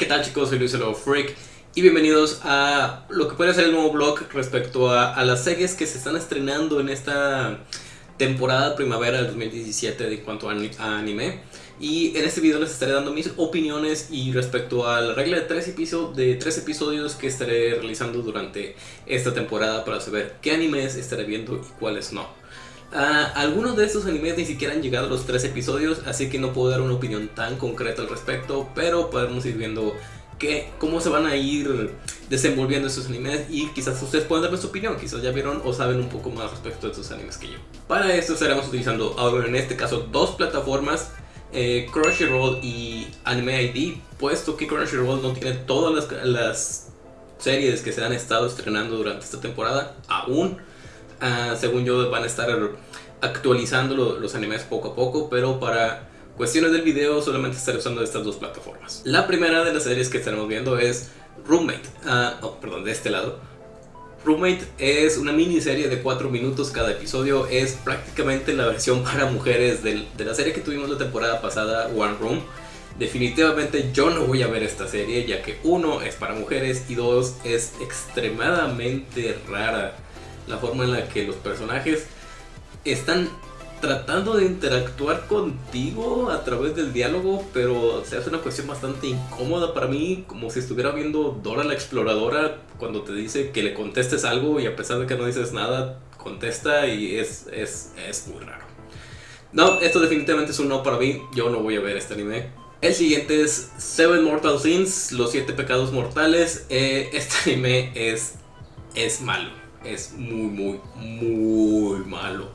¿qué tal chicos? Soy Luis Freak y bienvenidos a lo que puede ser el nuevo blog respecto a, las series que se están estrenando en esta temporada primavera del 2017 en cuanto a, anime. Y en este video les estaré dando mis opiniones y respecto a la regla de tres, de tres episodios que estaré realizando durante esta temporada para saber qué animes estaré viendo y cuáles no. Algunos de estos animes ni siquiera han llegado a los tres episodios, así que no puedo dar una opinión tan concreta al respecto, pero podemos ir viendo que, cómo se van a ir desenvolviendo estos animes y quizás ustedes puedan darme su opinión, quizás ya vieron o saben un poco más respecto de estos animes que yo. Para esto estaremos utilizando ahora en este caso dos plataformas, eh, Crunchyroll y Anime ID, puesto que Crunchyroll no tiene todas las series que se han estado estrenando durante esta temporada aún Ah, según yo van a estar actualizando los animes poco a poco, pero para cuestiones del video solamente estaré usando estas dos plataformas. La primera de las series que estaremos viendo es Roommate, uh, oh, perdón, de este lado. Roommate es una miniserie de 4 minutos cada episodio, es prácticamente la versión para mujeres de la serie que tuvimos la temporada pasada, One Room. Definitivamente yo no voy a ver esta serie ya que uno es para mujeres y dos es extremadamente rara la forma en la que los personajes están tratando de interactuar contigo a través del diálogo, pero se hace una cuestión bastante incómoda para mí, como si estuviera viendo Dora la exploradora cuando te dice que le contestes algo y a pesar de que no dices nada, contesta y es, es, es muy raro. No, esto definitivamente es un no para mí, yo no voy a ver este anime. El siguiente es Seven Mortal Sins, los siete pecados mortales. Eh, este anime es, es malo es muy, muy, muy malo.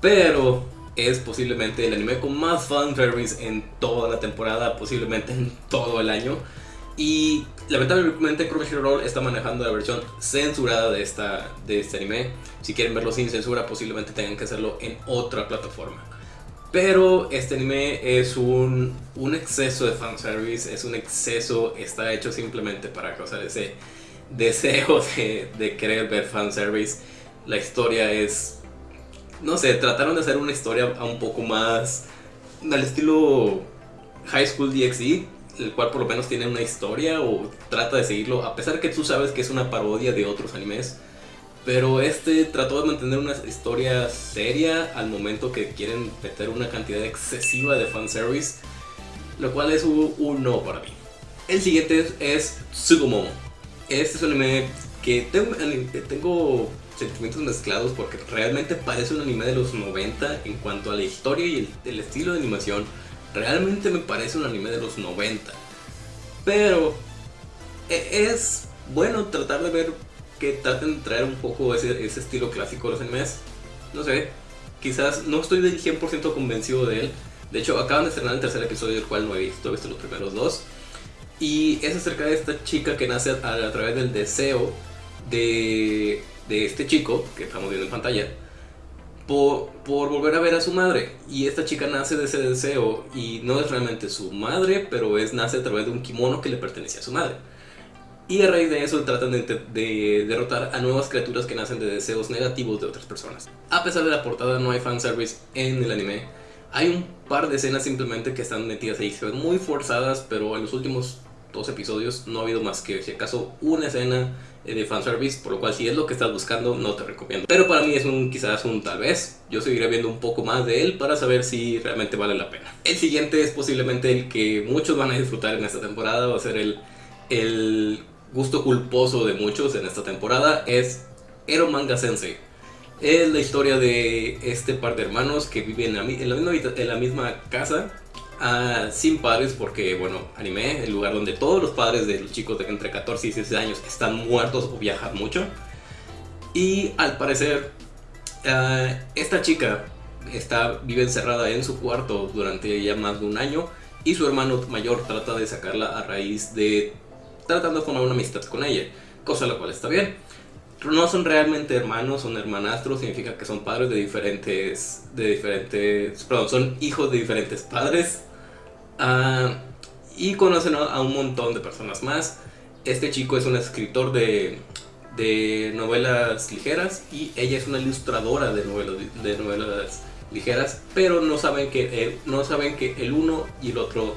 Pero es posiblemente el anime con más fanservice en toda la temporada, posiblemente en todo el año. Y lamentablemente Crunchyroll está manejando la versión censurada de, esta, de este anime. Si quieren verlo sin censura, posiblemente tengan que hacerlo en otra plataforma. Pero este anime es un, un exceso de fanservice, es un exceso, está hecho simplemente para causar ese deseo de, querer ver fanservice. La historia es... No sé, trataron de hacer una historia un poco más al estilo High School DxD, el cual por lo menos tiene una historia o trata de seguirlo, a pesar que tú sabes que es una parodia de otros animes. Pero este trató de mantener una historia seria al momento que quieren meter una cantidad excesiva de fanservice, lo cual es un, no para mí. El siguiente es, Tsugumomo. Este es un anime que tengo, sentimientos mezclados porque realmente parece un anime de los 90 en cuanto a la historia y el, estilo de animación. Realmente me parece un anime de los 90. Pero e, es bueno tratar de ver que traten de traer un poco ese, estilo clásico de los animes. No sé, quizás no estoy del 100% convencido de él. De hecho, acaban de estrenar el tercer episodio del cual no he visto, he visto los primeros dos. Y es acerca de esta chica que nace a, través del deseo de, de, este chico, que estamos viendo en pantalla, por, por, volver a ver a su madre. Y esta chica nace de ese deseo y no es realmente su madre, pero es nace a través de un kimono que le pertenecía a su madre. Y a raíz de eso tratan de, de, derrotar a nuevas criaturas que nacen de deseos negativos de otras personas. A pesar de la portada no hay fanservice en el anime. Hay un par de escenas simplemente que están metidas ahí, se ven muy forzadas, pero en los últimos dos episodios no ha habido más que si acaso una escena eh, de fanservice, por lo cual si es lo que estás buscando no te recomiendo. Pero para mí es un quizás un tal vez, yo seguiré viendo un poco más de él para saber si realmente vale la pena. El siguiente es posiblemente el que muchos van a disfrutar en esta temporada, va a ser el, el gusto culposo de muchos en esta temporada, es Ero Manga Sensei. Es la historia de este par de hermanos que viven en la, misma, en la misma casa sin padres porque, bueno, anime, el lugar donde todos los padres de los chicos de entre 14 y 16 años están muertos o viajan mucho. Y al parecer, ah, esta chica está, vive encerrada en su cuarto durante ya más de un año y su hermano mayor trata de sacarla a raíz de tratando de formar una amistad con ella, cosa la cual está bien. No son realmente hermanos, son hermanastros, significa que son padres de diferentes, de diferentes, perdón, son hijos de diferentes padres Ah, y conocen a un montón de personas más. Este chico es un escritor de, de novelas ligeras y ella es una ilustradora de novelas, de novelas ligeras, pero no saben que, no saben que el uno y el otro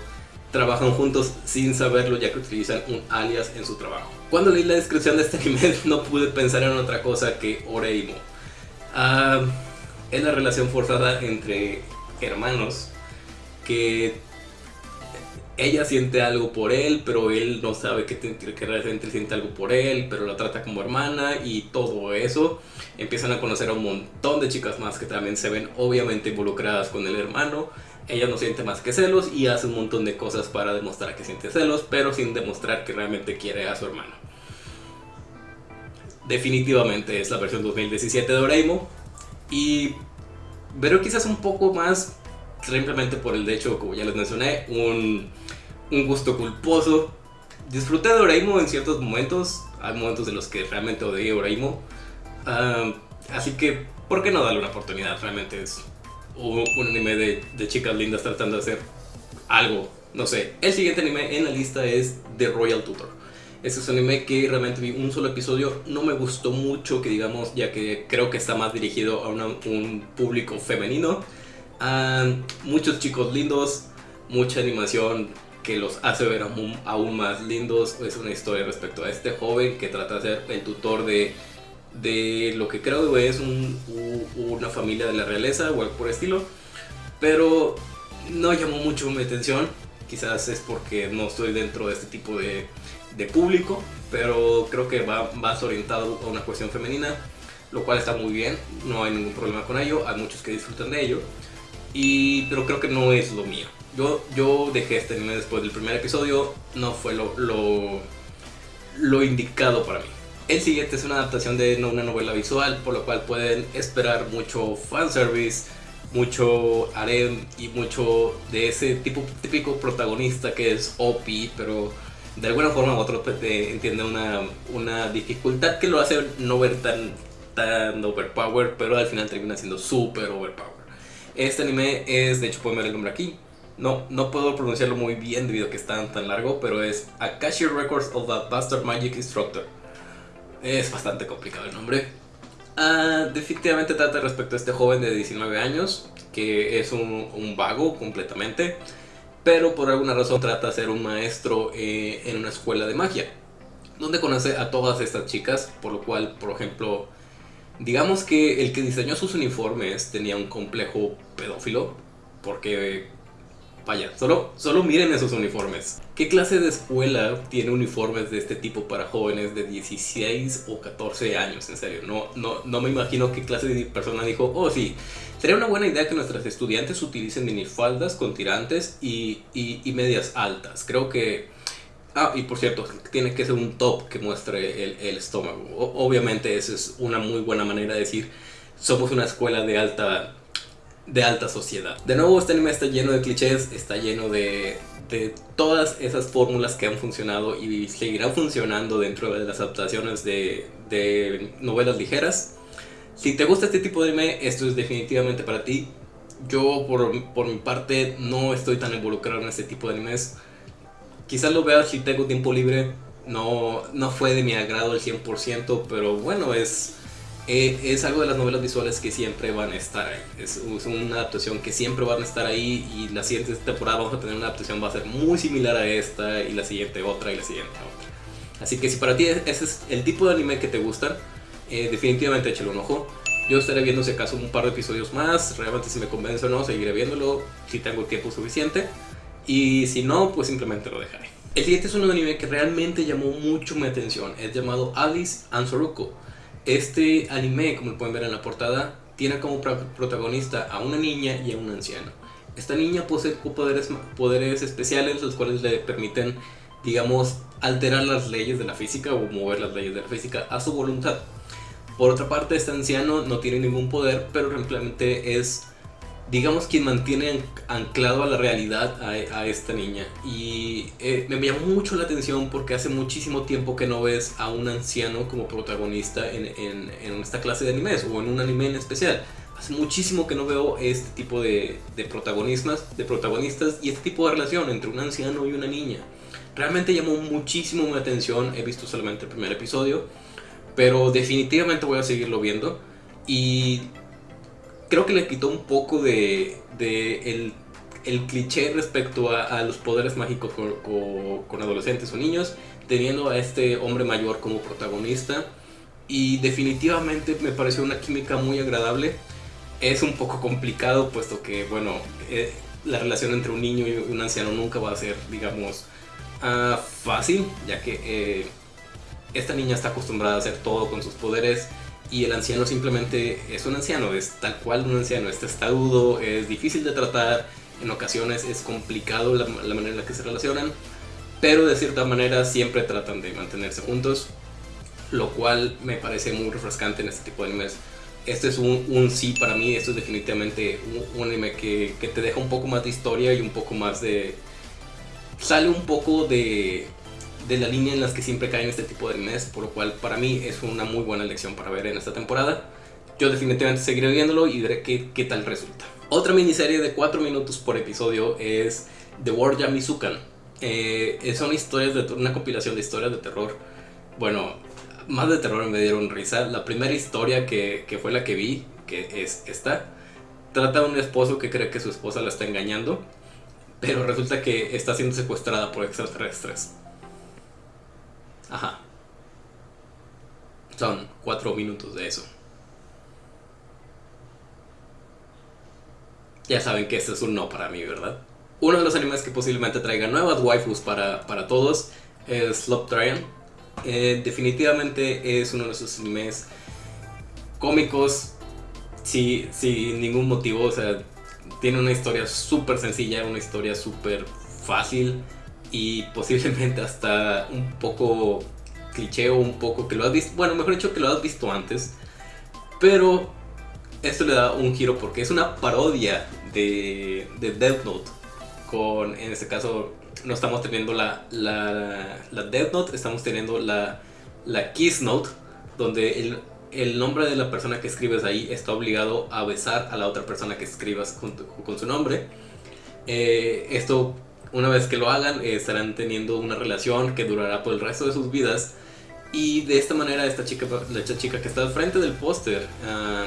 trabajan juntos sin saberlo ya que utilizan un alias en su trabajo. Cuando leí la descripción de este anime no pude pensar en otra cosa que Oreimo. Ah, es la relación forzada entre hermanos que ella siente algo por él, pero él no sabe que, realmente siente algo por él, pero la trata como hermana y todo eso. Empiezan a conocer a un montón de chicas más que también se ven obviamente involucradas con el hermano. Ella no siente más que celos y hace un montón de cosas para demostrar que siente celos, pero sin demostrar que realmente quiere a su hermano. Definitivamente es la versión 2017 de Oreimo y pero quizás un poco más simplemente por el hecho, como ya les mencioné, un, un gusto culposo. Disfruté de Oraimo en ciertos momentos, hay momentos en los que realmente odié Oraimo. así que, ¿por qué no darle una oportunidad? Realmente es un, anime de, de, chicas lindas tratando de hacer algo. No sé, el siguiente anime en la lista es The Royal Tutor. Este es un anime que realmente vi un solo episodio, no me gustó mucho, que digamos, ya que creo que está más dirigido a un público femenino. muchos chicos lindos, mucha animación que los hace ver aún, más lindos. Es una historia respecto a este joven que trata de ser el tutor de, de lo que creo que es una familia de la realeza o algo por estilo. Pero no llamó mucho mi atención. Quizás es porque no estoy dentro de este tipo de, de público, pero creo que va más orientado a una cuestión femenina, lo cual está muy bien, no hay ningún problema con ello, hay muchos que disfrutan de ello, y, pero creo que no es lo mío. Yo, yo dejé este anime después del primer episodio, no fue lo, lo, lo indicado para mí. El siguiente es una adaptación de una novela visual, por lo cual pueden esperar mucho fanservice, mucho harem y mucho de ese tipo típico protagonista que es OP, pero de alguna forma u otra pues, entiende una, una, dificultad que lo hace no ver tan, tan overpower, pero al final termina siendo super overpower. Este anime es, de hecho pueden ver el nombre aquí, no, no puedo pronunciarlo muy bien debido a que está tan largo, pero es Akashi Records of the Bastard Magic Instructor. Es bastante complicado el nombre. Ah, definitivamente trata respecto a este joven de 19 años, que es un, vago completamente pero por alguna razón trata de ser un maestro eh, en una escuela de magia, donde conoce a todas estas chicas, por lo cual, por ejemplo, digamos que el que diseñó sus uniformes tenía un complejo pedófilo, porque Vaya, solo, solo miren esos uniformes. ¿Qué clase de escuela tiene uniformes de este tipo para jóvenes de 16 o 14 años? En serio, no, no, no me imagino qué clase de persona dijo, oh sí, sería una buena idea que nuestras estudiantes utilicen minifaldas con tirantes y, y, medias altas. Creo que... Ah, y por cierto, tiene que ser un top que muestre el, el estómago. obviamente esa es una muy buena manera de decir, somos una escuela de alta de alta sociedad. De nuevo, este anime está lleno de clichés, está lleno de, todas esas fórmulas que han funcionado y seguirán funcionando dentro de las adaptaciones de, novelas ligeras. Si te gusta este tipo de anime, esto es definitivamente para ti. Yo, por, mi parte, no estoy tan involucrado en este tipo de animes. Quizás lo vea si tengo tiempo libre. No, no fue de mi agrado el 100%, pero bueno, es eh, es algo de las novelas visuales que siempre van a estar ahí. Es, una adaptación que siempre van a estar ahí y la siguiente temporada vamos a tener una adaptación va a ser muy similar a esta y la siguiente otra y la siguiente otra. Así que si para ti ese es el tipo de anime que te gusta, eh, definitivamente échale un ojo. Yo estaré viendo si acaso un par de episodios más, realmente si me convence o no, seguiré viéndolo si tengo tiempo suficiente. Y si no, pues simplemente lo dejaré. El siguiente es un anime que realmente llamó mucho mi atención, es llamado Alice Ansoruko. Este anime, como pueden ver en la portada, tiene como protagonista a una niña y a un anciano. Esta niña posee poderes, especiales los cuales le permiten, digamos, alterar las leyes de la física o mover las leyes de la física a su voluntad. Por otra parte, este anciano no tiene ningún poder, pero simplemente es digamos, quien mantiene anclado a la realidad a, esta niña. Y eh, me llamó mucho la atención porque hace muchísimo tiempo que no ves a un anciano como protagonista en, esta clase de animes o en un anime en especial. Hace muchísimo que no veo este tipo de, de, protagonistas, de protagonistas y este tipo de relación entre un anciano y una niña. Realmente llamó muchísimo mi atención, he visto solamente el primer episodio, pero definitivamente voy a seguirlo viendo. Y creo que le quitó un poco de, el cliché respecto a, los poderes mágicos con, adolescentes o niños, teniendo a este hombre mayor como protagonista. Y definitivamente me pareció una química muy agradable. Es un poco complicado, puesto que, bueno, eh, la relación entre un niño y un anciano nunca va a ser, digamos, ah, fácil, ya que eh, esta niña está acostumbrada a hacer todo con sus poderes y el anciano simplemente es un anciano, es tal cual un anciano, es testarudo, es difícil de tratar, en ocasiones es complicado la, manera en la que se relacionan, pero de cierta manera siempre tratan de mantenerse juntos, lo cual me parece muy refrescante en este tipo de animes. Este es un, sí para mí, esto es definitivamente un, anime que, que te deja un poco más de historia y un poco más de... sale un poco de de la línea en las que siempre caen este tipo de animes, por lo cual para mí es una muy buena lección para ver en esta temporada. Yo definitivamente seguiré viéndolo y veré qué, qué tal resulta. Otra miniserie de 4 minutos por episodio es The War Yamizukan. Eh, son historias de una compilación de historias de terror. Bueno, más de terror me dieron risa. La primera historia que, que fue la que vi, que es esta, trata de un esposo que cree que su esposa la está engañando, pero resulta que está siendo secuestrada por extraterrestres. Ajá. Son cuatro minutos de eso. Ya saben que este es un no para mí, ¿verdad? Uno de los animes que posiblemente traiga nuevas waifus para, todos es Slop Tryon. Eh, definitivamente es uno de esos animes cómicos sin, sin ningún motivo. O sea, tiene una historia súper sencilla, una historia súper fácil y posiblemente hasta un poco cliché o un poco que lo has visto, bueno, mejor dicho que lo has visto antes, pero esto le da un giro porque es una parodia de, de Death Note, con, en este caso, no estamos teniendo la, la, la Death Note, estamos teniendo la, la Kiss Note, donde el, el nombre de la persona que escribes ahí está obligado a besar a la otra persona que escribas con, con su nombre. Eh, esto una vez que lo hagan, eh, estarán teniendo una relación que durará por el resto de sus vidas. Y de esta manera, esta chica, la chica que está al frente del póster, ah,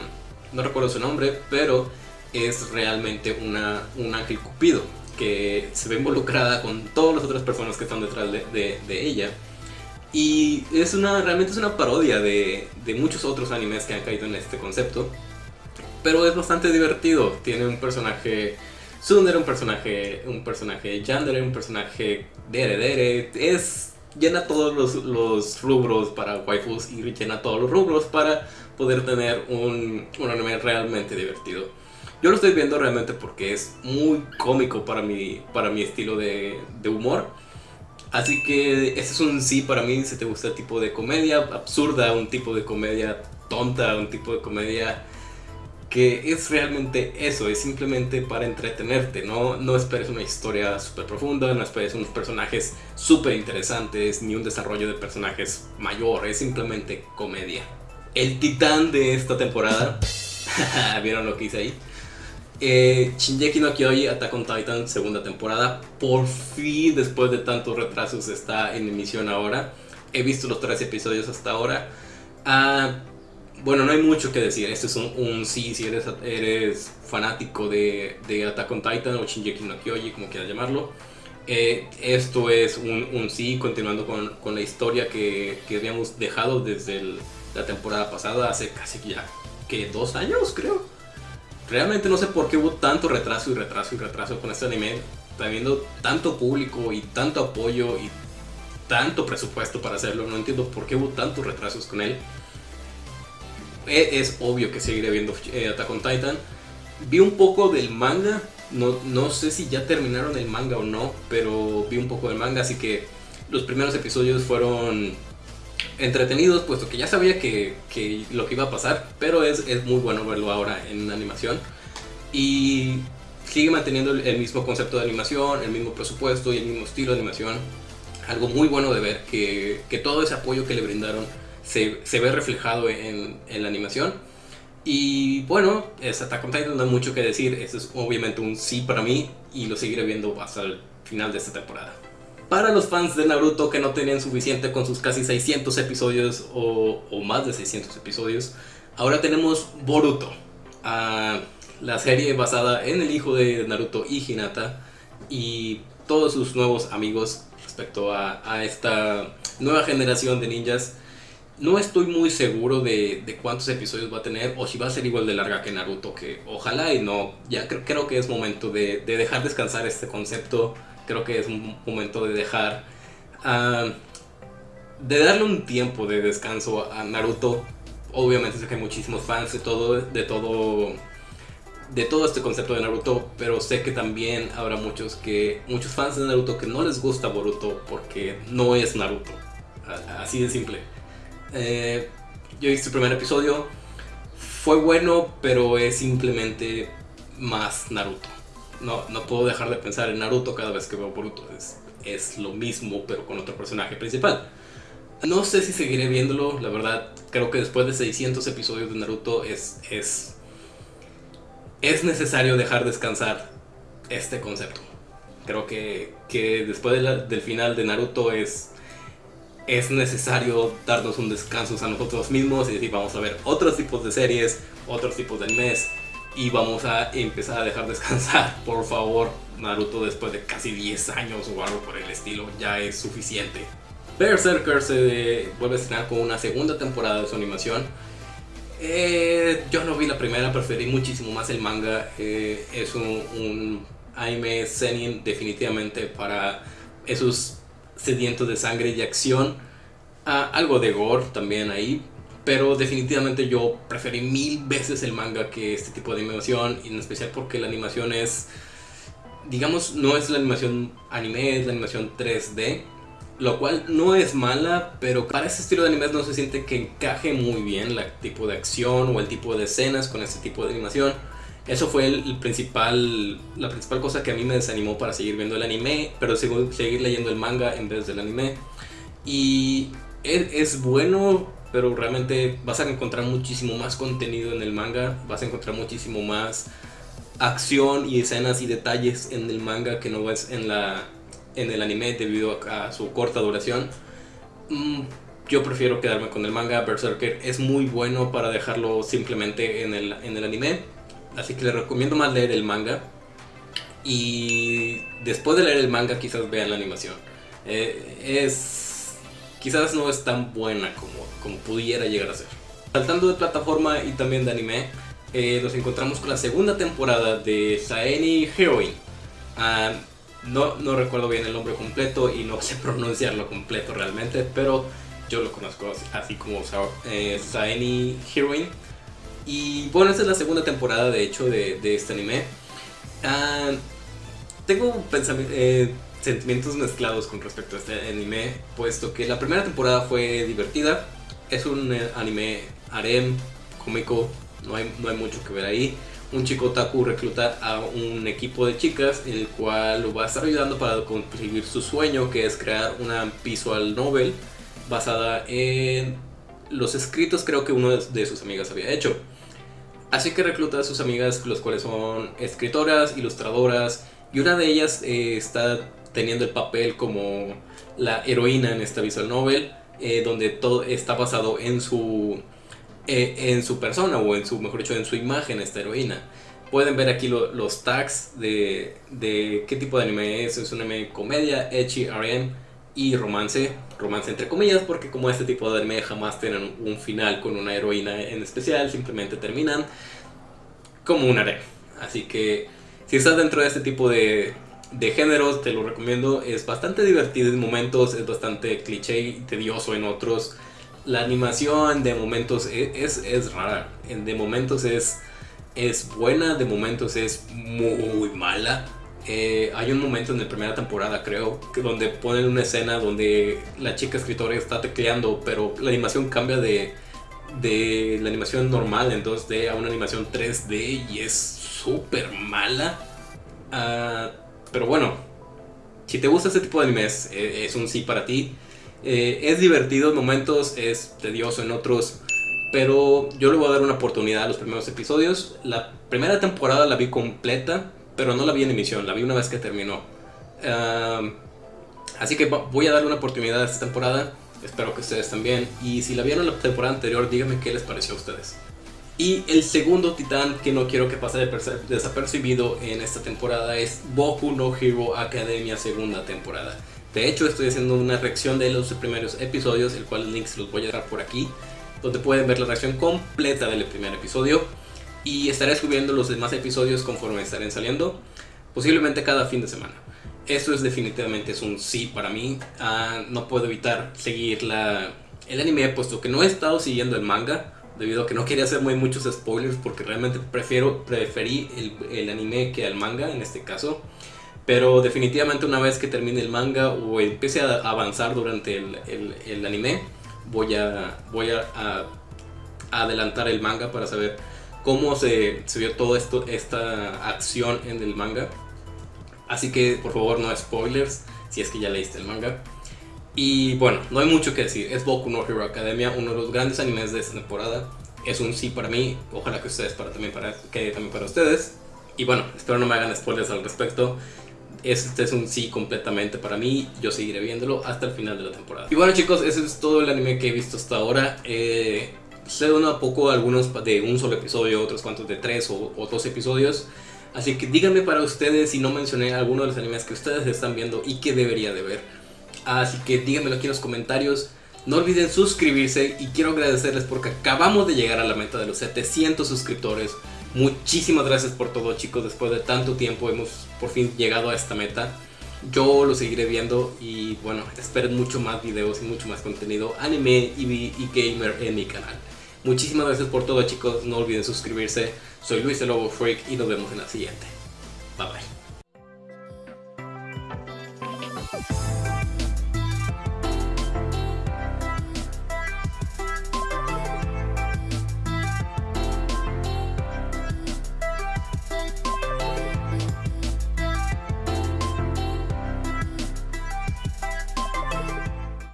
no recuerdo su nombre, pero es realmente una, un ángel cupido que se ve involucrada con todas las otras personas que están detrás de, de, ella. Y es una, realmente es una parodia de, de, muchos otros animes que han caído en este concepto. Pero es bastante divertido. Tiene un personaje Sundere, un personaje, un personaje Yandere, un personaje Dere Dere, es llena todos los, rubros para waifus y llena todos los rubros para poder tener un, un anime realmente divertido. Yo lo estoy viendo realmente porque es muy cómico para mi, para mi estilo de, de humor. Así que ese es un sí para mí si te gusta el tipo de comedia absurda, un tipo de comedia tonta, un tipo de comedia que es realmente eso, es simplemente para entretenerte, no, no esperes una historia súper profunda, no esperes unos personajes súper interesantes, ni un desarrollo de personajes mayor, es simplemente comedia. El titán de esta temporada, ¿vieron lo que hice ahí? Eh, Shinjeki no Kyoji Attack on Titan segunda temporada, por fin después de tantos retrasos está en emisión ahora. He visto los tres episodios hasta ahora. Ah, bueno, no hay mucho que decir. Este es un, sí, si eres, eres fanático de, de, Attack on Titan o Shinji no Kyoji, como quieras llamarlo. Eh, esto es un, sí, continuando con, con la historia que, que, habíamos dejado desde la temporada pasada, hace casi ya, que dos años creo. Realmente no sé por qué hubo tanto retraso y retraso y retraso con este anime, teniendo tanto público y tanto apoyo y tanto presupuesto para hacerlo. No entiendo por qué hubo tantos retrasos con él. E, es obvio que seguiré viendo eh, Attack on Titan. Vi un poco del manga, no, no, sé si ya terminaron el manga o no, pero vi un poco del manga, así que los primeros episodios fueron entretenidos, puesto que ya sabía que, que lo que iba a pasar, pero es, es, muy bueno verlo ahora en animación. Y sigue manteniendo el mismo concepto de animación, el mismo presupuesto y el mismo estilo de animación. Algo muy bueno de ver que, que todo ese apoyo que le brindaron se, ve reflejado en, la animación. Y bueno, es Attack on no hay mucho que decir, esto es obviamente un sí para mí y lo seguiré viendo hasta el final de esta temporada. Para los fans de Naruto que no tenían suficiente con sus casi 600 episodios o, más de 600 episodios, ahora tenemos Boruto. Ah, la serie basada en el hijo de Naruto y Hinata y todos sus nuevos amigos respecto a esta nueva generación de ninjas. No estoy muy seguro de, de, cuántos episodios va a tener o si va a ser igual de larga que Naruto, que ojalá y no. Ya creo, que es momento de, de, dejar descansar este concepto. Creo que es un momento de dejar... Uh, de darle un tiempo de descanso a Naruto. Obviamente sé que hay muchísimos fans de todo, de todo, de todo este concepto de Naruto, pero sé que también habrá muchos que, muchos fans de Naruto que no les gusta Boruto porque no es Naruto. Así de simple. Eh, yo hice el primer episodio, fue bueno, pero es simplemente más Naruto. No, no puedo dejar de pensar en Naruto cada vez que veo Boruto. Es, es lo mismo, pero con otro personaje principal. No sé si seguiré viéndolo, la verdad. Creo que después de 600 episodios de Naruto es, es, es necesario dejar descansar este concepto. Creo que, que después del final de Naruto es, es necesario darnos un descanso a nosotros mismos y decir vamos a ver otros tipos de series, otros tipos de animes y vamos a empezar a dejar descansar, por favor, Naruto después de casi 10 años o algo por el estilo, ya es suficiente. Berserker se vuelve a estrenar con una segunda temporada de su animación. Eh, yo no vi la primera, preferí muchísimo más el manga. Eh, es un, anime seinen definitivamente para esos sedientos de sangre y acción. Ah, algo de gore también ahí. Pero definitivamente yo preferí mil veces el manga que este tipo de animación. Y en especial porque la animación es... Digamos, no es la animación anime, es la animación 3D lo cual no es mala, pero para ese estilo de animes no se siente que encaje muy bien el tipo de acción o el tipo de escenas con este tipo de animación. Eso fue el, principal, la principal cosa que a mí me desanimó para seguir viendo el anime, pero seguir leyendo el manga en vez del anime. Y es, es bueno, pero realmente vas a encontrar muchísimo más contenido en el manga, vas a encontrar muchísimo más acción y escenas y detalles en el manga que no ves en la en el anime debido a, su corta duración. Mm, yo prefiero quedarme con el manga. Berserker es muy bueno para dejarlo simplemente en el, en el anime. Así que les recomiendo más leer el manga. Y después de leer el manga quizás vean la animación. Eh, es quizás no es tan buena como, como pudiera llegar a ser. Saltando de plataforma y también de anime, eh, nos encontramos con la segunda temporada de Saeni Heroine. Ah, no, no recuerdo bien el nombre completo y no sé pronunciarlo completo realmente, pero yo lo conozco así, como eh, Saeni Heroine. Y bueno, esta es la segunda temporada de hecho de, este anime. Ah, tengo eh, sentimientos mezclados con respecto a este anime, puesto que la primera temporada fue divertida. Es un eh, anime harem, cómico, no hay, no hay mucho que ver ahí un chico otaku recluta a un equipo de chicas el cual lo va a estar ayudando para conseguir su sueño que es crear una visual novel basada en los escritos creo que uno de sus amigas había hecho. Así que recluta a sus amigas, los cuales son escritoras, ilustradoras, y una de ellas eh, está teniendo el papel como la heroína en esta visual novel, eh, donde todo está basado en su eh, en su persona o en su, mejor dicho, en su imagen esta heroína. Pueden ver aquí los tags de, de, qué tipo de anime es. Es un anime comedia, ecchi, RM y romance. Romance entre comillas porque como este tipo de anime jamás tienen un final con una heroína en especial. Simplemente terminan como un harem. Así que si estás dentro de este tipo de, de géneros te lo recomiendo. Es bastante divertido en momentos, es bastante cliché y tedioso en otros la animación de momentos e, es, es, rara. De momentos es, es buena, de momentos es muy mala. Eh, hay un momento en la primera temporada, creo, donde ponen una escena donde la chica escritora está tecleando, pero la animación cambia de, de la animación normal en 2D a una animación 3D y es súper mala. Ah, pero bueno, si te gusta este tipo de animes, eh, es un sí para ti. Eh, es divertido en momentos, es tedioso en otros, pero yo le voy a dar una oportunidad a los primeros episodios. La primera temporada la vi completa, pero no la vi en emisión, la vi una vez que terminó. así que voy a darle una oportunidad a esta temporada, espero que ustedes también. Y si la vieron la temporada anterior, díganme qué les pareció a ustedes. Y el segundo titán que no quiero que pase desapercibido en esta temporada es Boku no Hero Academia segunda temporada. De hecho estoy haciendo una reacción de los primeros episodios, el cual link se los voy a dejar por aquí, donde pueden ver la reacción completa del primer episodio. Y estaré subiendo los demás episodios conforme estén saliendo, posiblemente cada fin de semana. Esto es definitivamente es un sí para mí. Ah, no puedo evitar seguir la, el anime puesto que no he estado siguiendo el manga debido a que no quería hacer muy muchos spoilers porque realmente prefiero preferí el, el, anime que el manga en este caso pero definitivamente una vez que termine el manga o empiece a avanzar durante el, el, el anime voy a voy a, a, adelantar el manga para saber cómo se, se vio toda esta acción en el manga así que por favor no spoilers si es que ya leíste el manga y bueno, no hay mucho que decir. Es Boku no Hero Academia, uno de los grandes animes de esta temporada. Es un sí para mí, ojalá que ustedes para también para que también para ustedes. Y bueno, espero no me hagan spoilers al respecto. Este es un sí completamente para mí, yo seguiré viéndolo hasta el final de la temporada. Y bueno chicos, ese es todo el anime que he visto hasta ahora. Eh, sé un poco algunos de un solo episodio, otros cuantos de tres o, o dos episodios. Así que díganme para ustedes si no mencioné alguno de los animes que ustedes están viendo y que debería de ver. Así que díganmelo aquí en los comentarios. No olviden suscribirse y quiero agradecerles porque acabamos de llegar a la meta de los 700 suscriptores. Muchísimas gracias por todo chicos, después de tanto tiempo hemos por fin llegado a esta meta. Yo lo seguiré viendo y bueno, esperen mucho más videos y mucho más contenido anime y gamer en mi canal. Muchísimas gracias por todo chicos, no olviden suscribirse. Soy Luis el Lobo Freak y nos vemos en la siguiente. Bye bye.